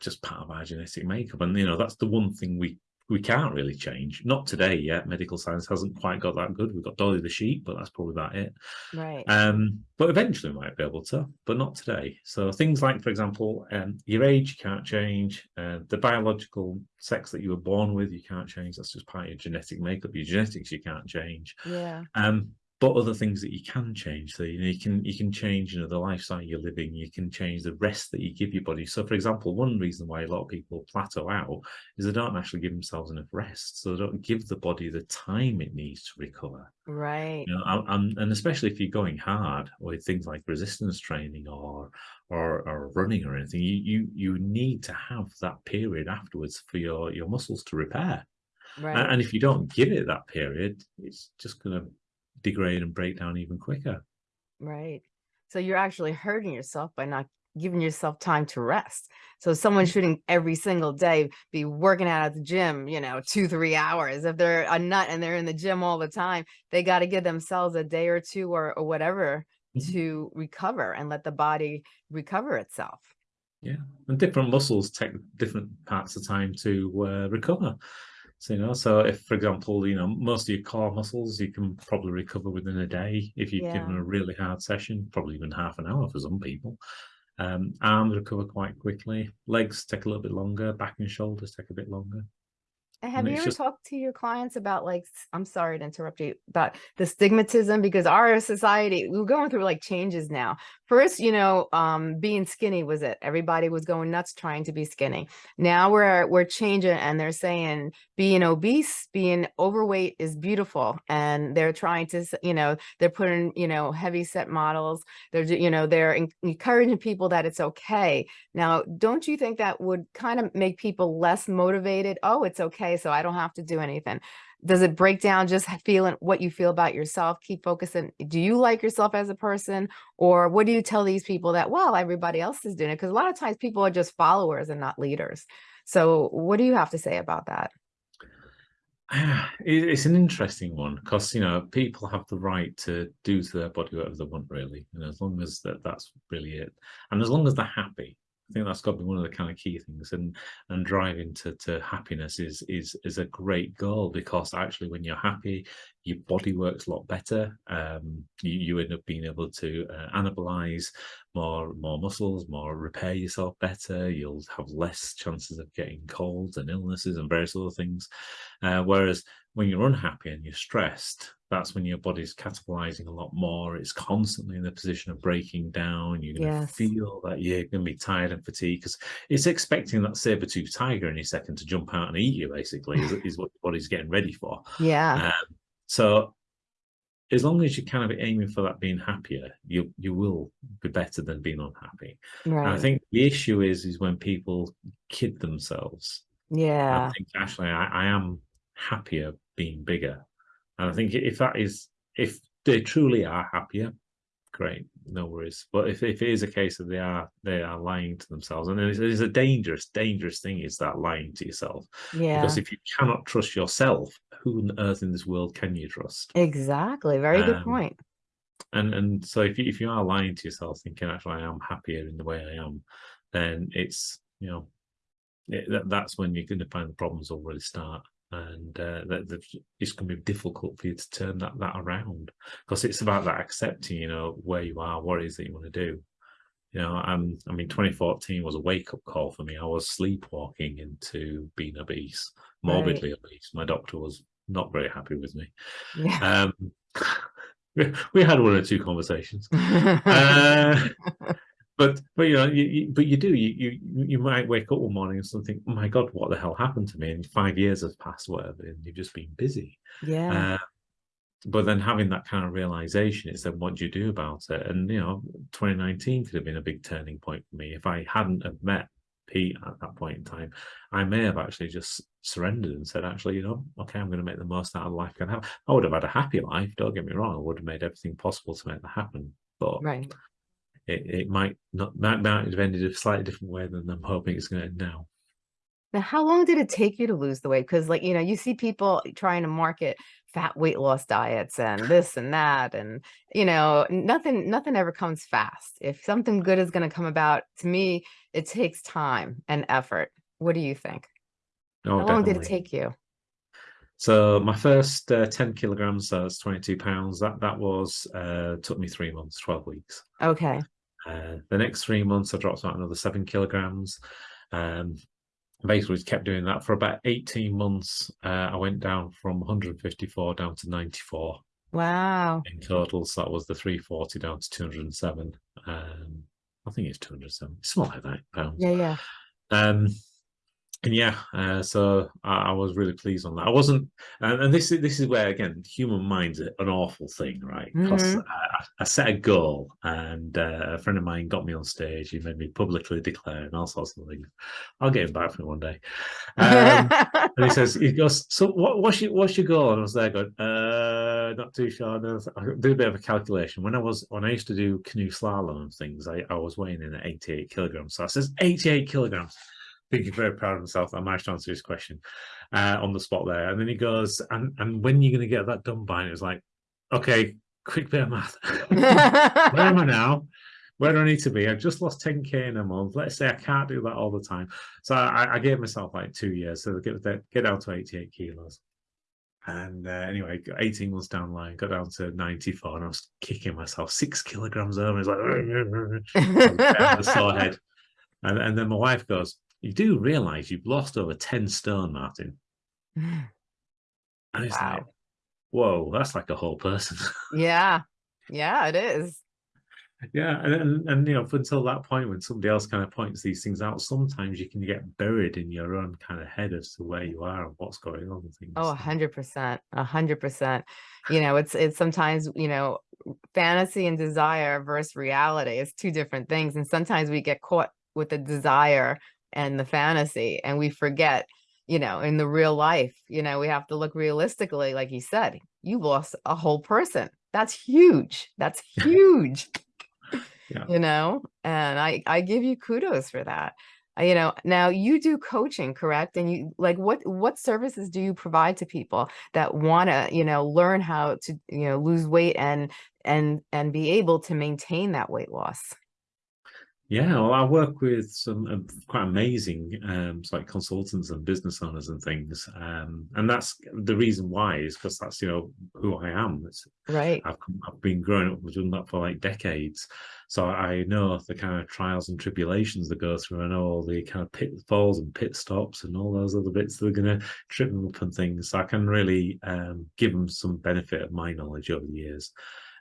just part of our genetic makeup and you know that's the one thing we we can't really change not today yet medical science hasn't quite got that good we've got dolly the sheep but that's probably about it Right. um, but eventually we might be able to, but not today. So things like, for example, um, your age you can't change, uh, the biological sex that you were born with you can't change. That's just part of your genetic makeup. Your genetics you can't change. yeah. Um, but other things that you can change. So you know you can you can change you know the lifestyle you're living. You can change the rest that you give your body. So for example, one reason why a lot of people plateau out is they don't actually give themselves enough rest. So they don't give the body the time it needs to recover. Right. You know, and- and, um, and especially if you're going hard with things like resistance training or or, or running or anything, you, you you need to have that period afterwards for your your muscles to repair. Right. And if you don't give it that period, it's just going to degrade and break down even quicker. Right. So you're actually hurting yourself by not giving yourself time to rest. So someone shouldn't every single day be working out at the gym, you know, two, three hours. If they're a nut and they're in the gym all the time, they got to give themselves a day or two or, or whatever Mhm. to recover and let the body recover itself. Yeah. And different muscles take different parts of time to uh, recover. So, you know, so if, for example, you know, most of your core muscles, you can probably recover within a day if you've given a really hard session, probably even half an hour for some people. Um, arms recover quite quickly. Legs take a little bit longer. Back and shoulders take a bit longer. Have And you ever just- talked to your clients about like, I'm sorry to interrupt you, about the stigmatism because our society, we're going through like changes now. First, you know, um, being skinny was it. Everybody was going nuts trying to be skinny. Now we're we're changing and they're saying being obese, being overweight is beautiful. And they're trying to, you know, they're putting, you know, heavy set models. They're, you know, they're encouraging people that it's okay. Now, don't you think that would kind of make people less motivated? Oh, it's okay, so I don't have to do anything. Does it break down just feeling what you feel about yourself? Keep focusing. Do you like yourself as a person? Or what do you tell these people that, well, everybody else is doing it? Because a lot of times people are just followers and not leaders. So what do you have to say about that? It's an interesting one because you know people have the right to do to their body whatever they want, really, and as long as that that's really it, and as long as they're happy, I think that's got to be one of the kind of key things. And and driving to to happiness is is is a great goal because actually when you're happy, your body works a lot better. Um, you you end up being able to uh, anabolize more more muscles, more repair yourself better. You'll have less chances of getting colds and illnesses and various other things. Uh, whereas when you're unhappy and you're stressed, that's when your body's catabolizing a lot more. It's constantly in the position of breaking down. You're going to Yes. feel that you're going to be tired and fatigued because it's expecting that saber-toothed tiger any second to jump out and eat you, basically, is, is what your body's getting ready for. Yeah, Um, so as long as you're kind of aiming for that being happier, you you will be better than being unhappy. And I think the issue is is when people kid themselves. Yeah, I think actually I, I am happier being bigger. And I think if that is if they truly are happier, great, no worries. But if, if it is a case that they are they are lying to themselves, and it's, it's a dangerous, dangerous thing is that lying to yourself. yeah, Because if you cannot trust yourself, who on earth in this world can you trust? exactly. Very good Um, point. and and so if you if you are lying to yourself thinking actually I am happier in the way I am, then it's you know it, that, that's when you're going to find the problems already start, and uh, that, that it's going to be difficult for you to turn that that around because it's about that accepting you know where you are, what it is that you want to do. You know, I'm, I mean, 2014 was a wake up call for me. I was sleepwalking into being obese. morbidly at least. My doctor was not very happy with me. Yeah. Um, we had one or two conversations. Uh, but but you know you, you, but you do you, you you might wake up one morning and think oh my god what the hell happened to me? And five years has passed whatever and you've just been busy. Yeah. Uh, but then having that kind of realization is then what do you do about it? And you know 2019 could have been a big turning point for me. If i hadn't have met pete at that point in time i may have actually just surrendered and said actually you know okay i'm going to make the most out of life i can have. I would have had a happy life don't get me wrong i would have made everything possible to make that happen but right it, it might not might, might have ended a slightly different way than I'm hoping it's going to end now. Now, how long did it take you to lose the weight? Because, like, you know, you see people trying to market fat weight loss diets and this and that, and you know, nothing, nothing ever comes fast. If something good is going to come about, to me, it takes time and effort. What do you think? Oh, how long did it take you? So my first uh, 10 kilograms, so it's 22 pounds, that that was uh, took me three months, 12 weeks. Okay. Uh, the next three months, I dropped about another seven kilograms. Um, basically kept doing that for about 18 months. Uh, I went down from 154 down to 94. Wow. In total, so that was the 340 down to 207. Um, I think it's 207. It's not like that pounds. Yeah, yeah. Um, and yeah, uh, so I, I, was really pleased on that. I wasn't, and, and, this is this is where again, human mind's an awful thing, right? Because mm -hmm. I, I, set a goal, and uh, a friend of mine got me on stage. He made me publicly declare and all sorts of things. I'll get him back for me one day. Um, and he says, he goes, so what, what's your what's your goal? And I was there going, uh, not too sure. I did a bit of a calculation. When I was when I used to do canoe slalom and things, I, I was weighing in at 88 kilograms. So I says 88 kilograms think he's very proud of himself. I managed to answer his question uh, on the spot there. And then he goes, and, and when are you're going to get that done by? And it was like, okay, quick bit of math. Where am I now? Where do I need to be? I've just lost 10k in a month. Let's say I can't do that all the time. So I, I gave myself like two years to get, get down to 88 kilos. And uh, anyway, 18 months down the line, got down to 94 and I was kicking myself six kilograms over. It's like, the sore head. And, and then my wife goes, you do realize you've lost over 10 stone, Martin. and it's wow. like, whoa, that's like a whole person. yeah. Yeah, it is. Yeah, and, and, and you know, until that point when somebody else kind of points these things out, sometimes you can get buried in your own kind of head as to where you are and what's going on and things. Oh, a hundred percent, a hundred percent. You know, it's it's sometimes you know, fantasy and desire versus reality is two different things, and sometimes we get caught with the desire and the fantasy and we forget you know in the real life you know we have to look realistically like you said you lost a whole person. That's huge. That's huge yeah. you know and i i give you kudos for that. Uh, you know now you do coaching correct? And you like what what services do you provide to people that want to you know learn how to you know lose weight and and and be able to maintain that weight loss yeah, well, I work with some uh, quite amazing um, like consultants and business owners and things, um, and that's the reason why is because that's you know who I am. It's, right. I've, I've been growing up doing that for like decades, so I know the kind of trials and tribulations that go through. I know all the kind of pitfalls and pit stops and all those other bits that are going to trip them up and things. So I can really um, give them some benefit of my knowledge over the years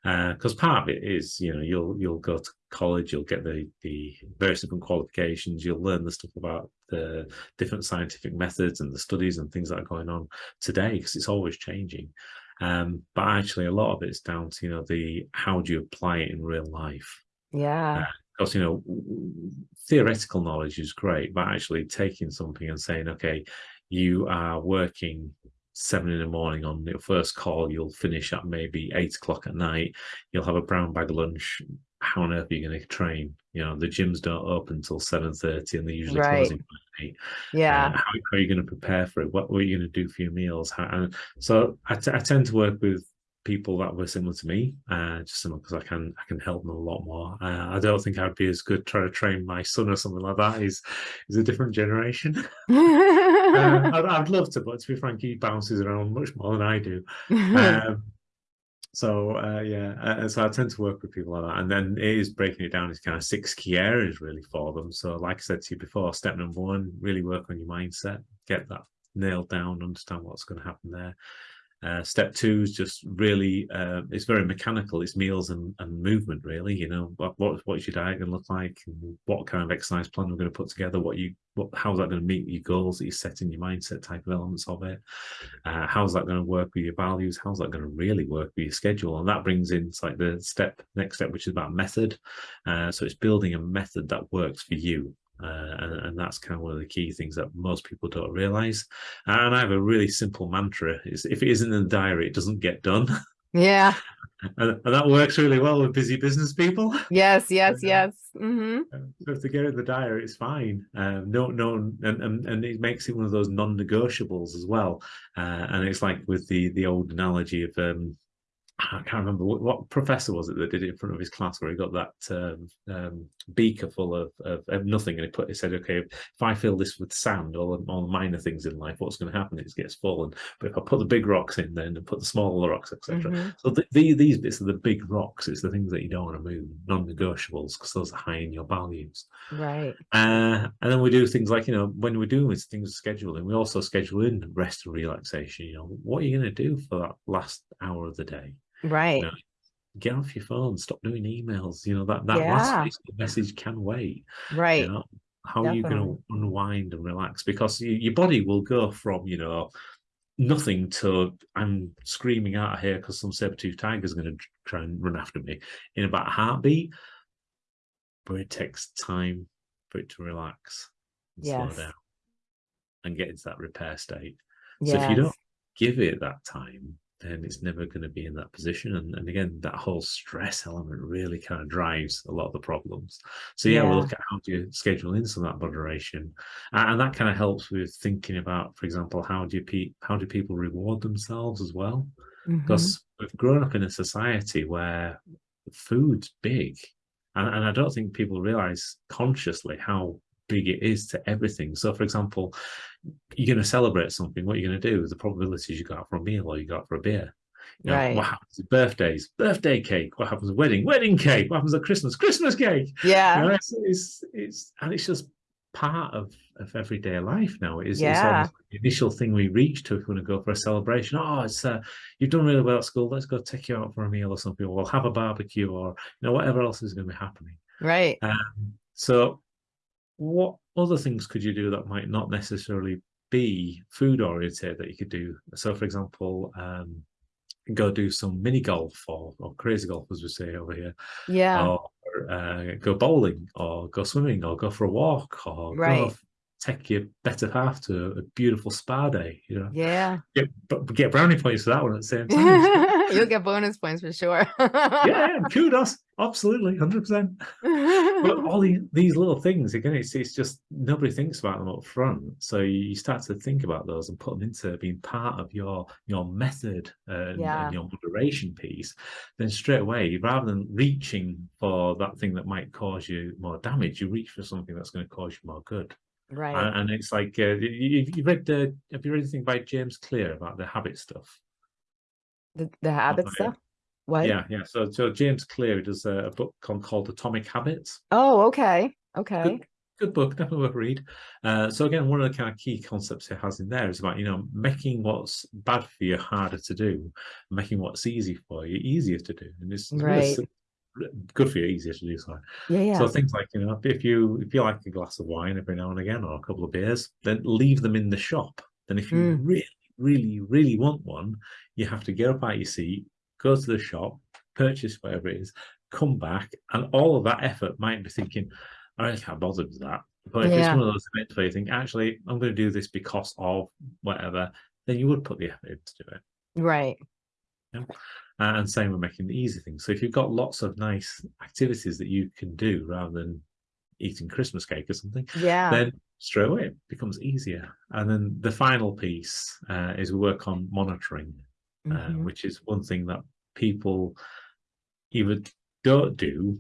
because uh, part of it is you know you'll you'll go to college you'll get the the various different qualifications you'll learn the stuff about the different scientific methods and the studies and things that are going on today because it's always changing um, but actually a lot of it's down to you know the how do you apply it in real life yeah because uh, you know theoretical knowledge is great but actually taking something and saying okay you are working seven in the morning on your first call, you'll finish at maybe eight o'clock at night, you'll have a brown bag lunch. How on earth are you going to train? You know, the gyms don't open until 7.30 and they're usually right. closing by 8. Yeah. Uh, how, how, are you going to prepare for it? What, are you going to do for your meals? How, and so I, I tend to work with people that were similar to me, uh, just because I can I can help them a lot more. Uh, I don't think I'd be as good trying to train my son or something like that. He's he's a different generation. uh, I'd, I'd, love to, but to be frank, he bounces around much more than I do. Um, so uh, yeah, uh, so I tend to work with people like that, and then it is breaking it down into kind of six key areas really for them. So like I said to you before, step number one, really work on your mindset, get that nailed down, understand what's going to happen there. Uh, step two is just really uh, it's very mechanical. It's meals and, and movement really. You know what, what what's your diet going to look like? what kind of exercise plan we're going to put together? What you what how's that going to meet your goals that you set in your mindset type of elements of it? Uh, how's that going to work with your values? How's that going to really work with your schedule? And that brings in like the step next step, which is about method. Uh, so it's building a method that works for you uh, and, and, that's kind of one of the key things that most people don't realize. And I have a really simple mantra: is if it isn't in the diary, it doesn't get done. Yeah. and, and, that works really well with busy business people. Yes, yes, yes. Mm -hmm. So if they get in the diary, it's fine. Um, no, no, and, and and it makes it one of those non-negotiables as well. Uh, and it's like with the the old analogy of um, I can't remember what, what, professor was it that did it in front of his class where he got that um, um, beaker full of, of, of, nothing and he put he said, okay, if I fill this with sand, all the, all the minor things in life, what's going to happen is it gets full. And but if I put the big rocks in, then and put the smaller rocks, etc. Mm -hmm. So the, the, these bits are the big rocks. It's the things that you don't want to move, non-negotiables, because those are high in your values. Right. Uh, and then we do things like you know when we're doing these things scheduling, we also schedule in rest and relaxation. You know, what are you going to do for that last hour of the day? Right. You know, get off your phone, stop doing emails. You know, that, that yeah. last message can wait. Right. You know, how Definitely. are you going to unwind and relax? Because you, your body will go from, you know, nothing to I'm screaming out of here because some saber-tooth tiger is going to try and run after me in about a heartbeat. But it takes time for it to relax and yes. slow down and get into that repair state. Yes. So if you don't give it that time, then it's never going to be in that position. And, and again, that whole stress element really kind of drives a lot of the problems. So yeah, yeah. we'll look at how do you schedule in some of that moderation, and that kind of helps with thinking about, for example, how do you how do people reward themselves as well? Mm-hmm. Because we've grown up in a society where food's big, and, and I don't think people realize consciously how big it is to everything. So, for example, you're going to celebrate something. What are you're going to do is the probabilities you got for a meal or you got for a beer. You know, right. What happens at birthdays? Birthday cake. What happens at wedding? Wedding cake. What happens at Christmas? Christmas cake. Yeah. You know, it's, it's, it's and it's just part of of everyday life now. It is yeah. it's the initial thing we reach to if we want to go for a celebration. Oh, it's uh, you've done really well at school. Let's go take you out for a meal or something. Or we'll have a barbecue or you know whatever else is going to be happening. Right. Um, so what other things could you do that might not necessarily be food oriented that you could do? So, for example, um, go do some mini golf or, or crazy golf, as we say over here. Yeah. Or uh, go bowling or go swimming or go for a walk or right. go take your better half to a beautiful spa day. You know. Yeah. Get, get brownie points for that one at the same time. You'll get bonus points for sure. yeah, kudos. Absolutely, 100%. but all these, these little things, again, it's, it's just nobody thinks about them up front. So you start to think about those and put them into being part of your your method and, yeah. and your moderation piece. Then straight away, rather than reaching for that thing that might cause you more damage, you reach for something that's going to cause you more good. Right. And, it's like, uh, you, you read the, have you read anything by James Clear about the habit stuff? The, the habit stuff? What? Yeah, yeah. So, so James Clear does a, a book called, Atomic Habits. Oh, okay. Okay. Good, good book, definitely worth a read. Uh, so again, one of the kind of key concepts it has in there is about, you know, making what's bad for you harder to do, making what's easy for you easier to do. And it's, right. good for you, easier to do so. Yeah, yeah. So things like, you know, if you if you like a glass of wine every now and again or a couple of beers, then leave them in the shop. Then if you mm. really, really, really want one, you have to get up out your seat, go to the shop, purchase whatever it is, come back, and all of that effort might be thinking, I really can't bother with that. But if yeah. it's one of those events where you think, actually, I'm going to do this because of whatever, then you would put the effort in to do it. Right. Yeah. Uh, and same with making the easy things. So if you've got lots of nice activities that you can do rather than eating Christmas cake or something, yeah, then straight away it becomes easier. And then the final piece uh, is we work on monitoring, mm -hmm. uh, mm-hmm. which is one thing that people either don't do,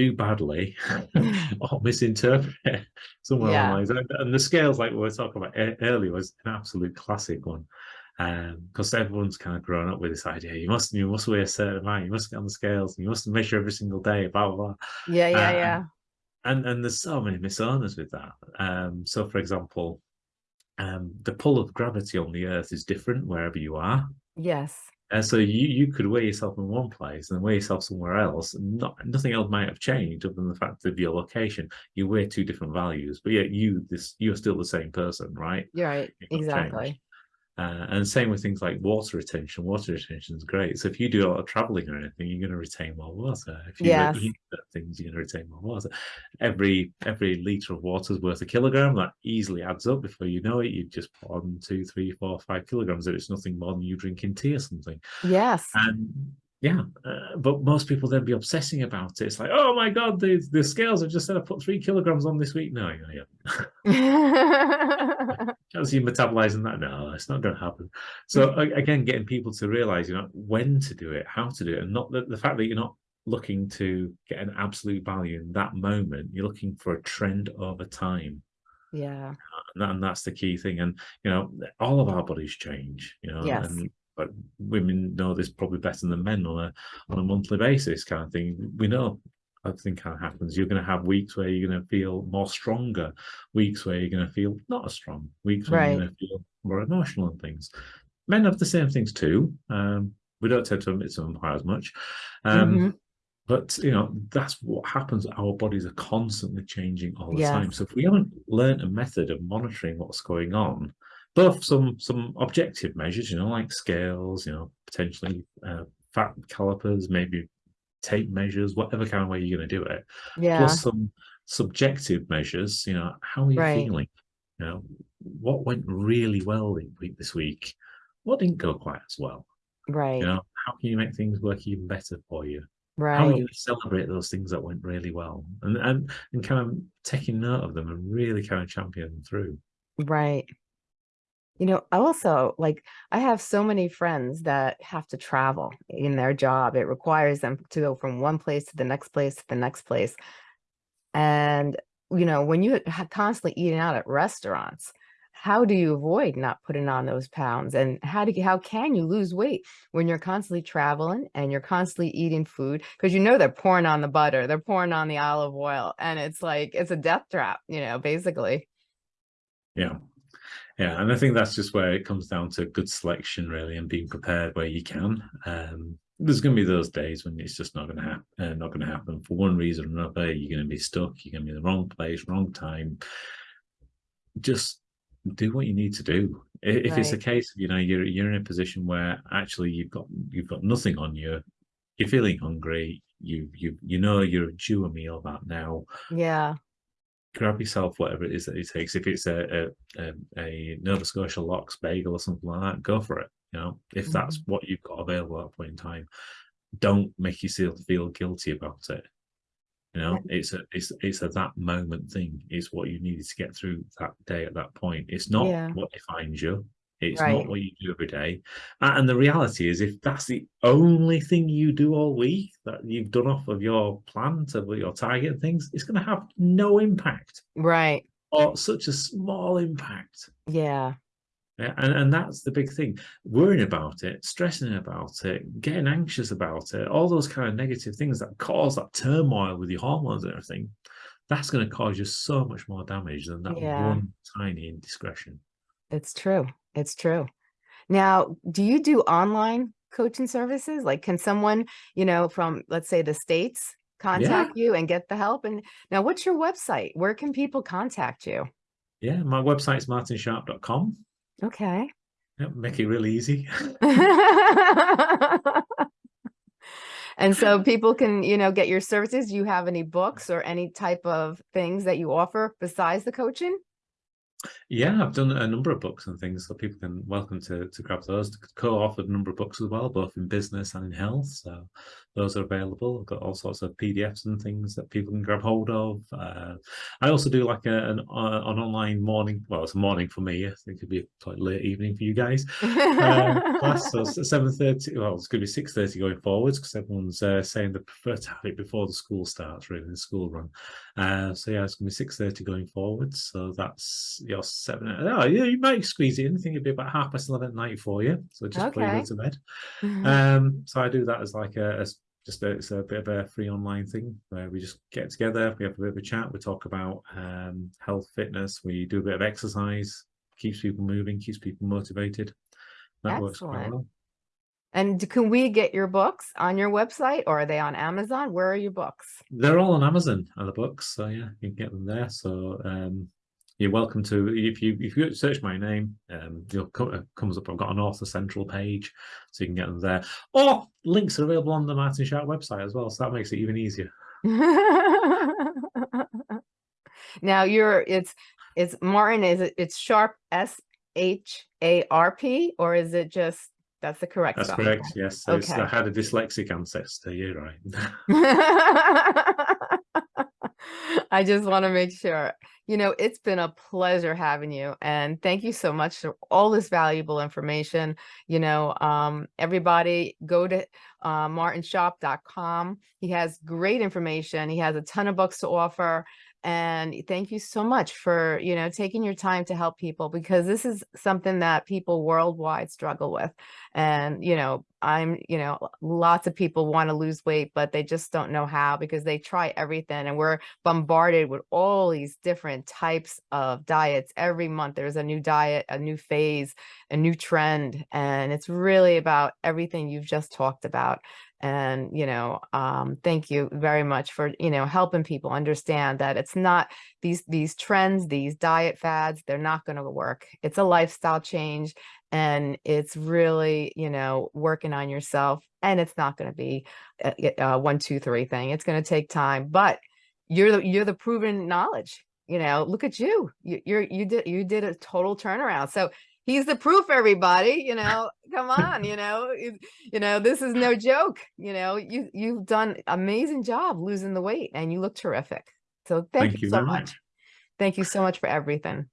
do badly, or misinterpret somewhere yeah. online. And the scales, like we were talking about earlier, was an absolute classic one because um, everyone's kind of grown up with this idea you must you must weigh a certain amount you must get on the scales you must measure every single day blah blah blah yeah yeah yeah and and there's so many misowners with that um so for example um, the pull of gravity on the Earth is different wherever you are. Yes. And so you you could weigh yourself in one place and weigh yourself somewhere else, not nothing else might have changed other than the fact of your location. You weigh two different values, but yet you this you're still the same person, right? You're right. You've changed. Uh, and same with things like water retention. Water retention is great. So if you do a lot of traveling or anything, you're going to retain more water. If you Yes. eat things, you're going to retain more water. Every every liter of water is worth a kilogram. That easily adds up. Before you know it, you've just put on two, three, four, five kilograms. And it's nothing more than you drinking tea or something. Yes. And yeah, uh, but most people then be obsessing about it. It's like, oh my god, the the scales have just said I put three kilograms on this week. No, yeah, yeah. As you metabolizing that, no, it's not going to happen. So again, getting people to realize, you know, when to do it, how to do it, and not the, the fact that you're not looking to get an absolute value in that moment. You're looking for a trend over time, yeah. and, that, and that's the key thing. And you know, all of our bodies change. You know, Yes. and but women know this probably better than men on a on a monthly basis, kind of thing. We know everything kind of happens. You're going to have weeks where you're going to feel more stronger, weeks where you're going to feel not as strong, weeks where Right. you're going to feel more emotional and things. Men have the same things too. Um, we don't tend to admit to them quite as much. Um, Mhm. But you know, that's what happens. Our bodies are constantly changing all the time. So if we haven't learned a method of monitoring what's going on, both some some objective measures, you know, like scales, you know, potentially uh, fat calipers, maybe tape measures, whatever kind of way you're going to do it, Yeah. plus some subjective measures. You know, how are you Right. feeling? You know, what went really well this week? What didn't go quite as well? Right. You know, how can you make things work even better for you? Right. How are you going to celebrate those things that went really well, and and and kind of taking note of them and really kind of champion them through? Right. You know, also like I have so many friends that have to travel in their job. It requires them to go from one place to the next place to the next place. And, you know, when you constantly eating out at restaurants, how do you avoid not putting on those pounds? And how do you, how can you lose weight when you're constantly traveling and you're constantly eating food? Because you know they're pouring on the butter, they're pouring on the olive oil, and it's like it's a death trap, you know, basically. Yeah. Yeah, and I think that's just where it comes down to good selection, really, and being prepared where you can. Um, there's going to be those days when it's just not going to happen. Uh, not going to happen for one reason or another. You're going to be stuck. You're going to be in the wrong place, wrong time. Just do what you need to do. If it's a case of you know you're you're in a position where actually you've got you've got nothing on you, you're feeling hungry. You you you know you're due a meal that now Yeah. Grab yourself whatever it is that it takes. If it's a a, a, a Nova Scotia lox bagel or something like that, go for it. You know, if mm-hmm. that's what you've got available at that point in time, don't make yourself feel guilty about it. You know, it's a it's it's a that moment thing. It's what you needed to get through that day at that point. It's not Yeah. what defines you. It's Right. not what you do every day. And the reality is, if that's the only thing you do all week that you've done off of your plan to your target and things, it's going to have no impact Right. or such a small impact. Yeah. Yeah, and, and that's the big thing. Worrying about it, stressing about it, getting anxious about it, all those kind of negative things that cause that turmoil with your hormones and everything, that's going to cause you so much more damage than that Yeah. one tiny indiscretion. It's true. It's true. Now, do you do online coaching services? Like, can someone, you know, from let's say the States contact you and get the help? And now, what's your website? Where can people contact you? Yeah, my website's martinsharp.com. Okay. Yeah, make it really easy. And so people can, you know, get your services. Do you have any books or any type of things that you offer besides the coaching? Yeah, I've done a number of books and things, so people can welcome to to grab those. Co-authored a number of books as well, both in business and in health. So those are available. I've got all sorts of PDFs and things that people can grab hold of. Uh, I also do like a, an uh, an online morning. Well, it's a morning for me. I think it could be quite late evening for you guys. uh, class. So seven thirty. Well, it's going to be six thirty going forwards because everyone's uh, saying they prefer to have it before the school starts, really, the school run. Uh, so yeah, it's going to be six thirty going forward. So that's your seven. Oh, yeah, you might squeeze it in. I think it'd be about half past eleven at night for you. So just Okay. go to bed. Um, so I do that as like a as just a, it's a bit of a free online thing where we just get together, we have a bit of a chat, we talk about um, health, fitness, we do a bit of exercise, keeps people moving, keeps people motivated. That works quite well. And can we get your books on your website or are they on Amazon? Where are your books? They're all on Amazon, are the books. So yeah, you can get them there. So um, you're welcome to if you if you search my name, um, you'll come it comes up. I've got an author central page, so you can get them there. Or links are available on the Martin Sharp website as well, so that makes it even easier. now you're it's it's Martin is it it's sharp S H A R P or is it just that's the correct That's spelling? correct. Yes, so it's- I had a dyslexic ancestor. You're right. I just want to make sure. You know, it's been a pleasure having you and thank you so much for all this valuable information. You know, um, everybody go to uh, martinsharp.com. He has great information. He has a ton of books to offer. And thank you so much for, you know, taking your time to help people because this is something that people worldwide struggle with. And, you know, I'm, you know, lots of people want to lose weight, but they just don't know how because they try everything and we're bombarded with all these different types of diets. Every month there's a new diet, a new phase, a new trend. And it's really about everything you've just talked about. And, you know, um, thank you very much for, you know, helping people understand that it's not these, these trends, these diet fads, they're not going to work. It's a lifestyle change and it's really, you know, working on yourself and it's not going to be a, a one, two, three thing. It's going to take time, but you're the, you're the proven knowledge, you know, look at you, you you're, you did, you did a total turnaround. So he's the proof everybody, you know, come on, you know, you know, this is no joke, you know, you, you've done amazing job losing the weight and you look terrific. So thank, Thank you you so much. much. Thank you so much for everything.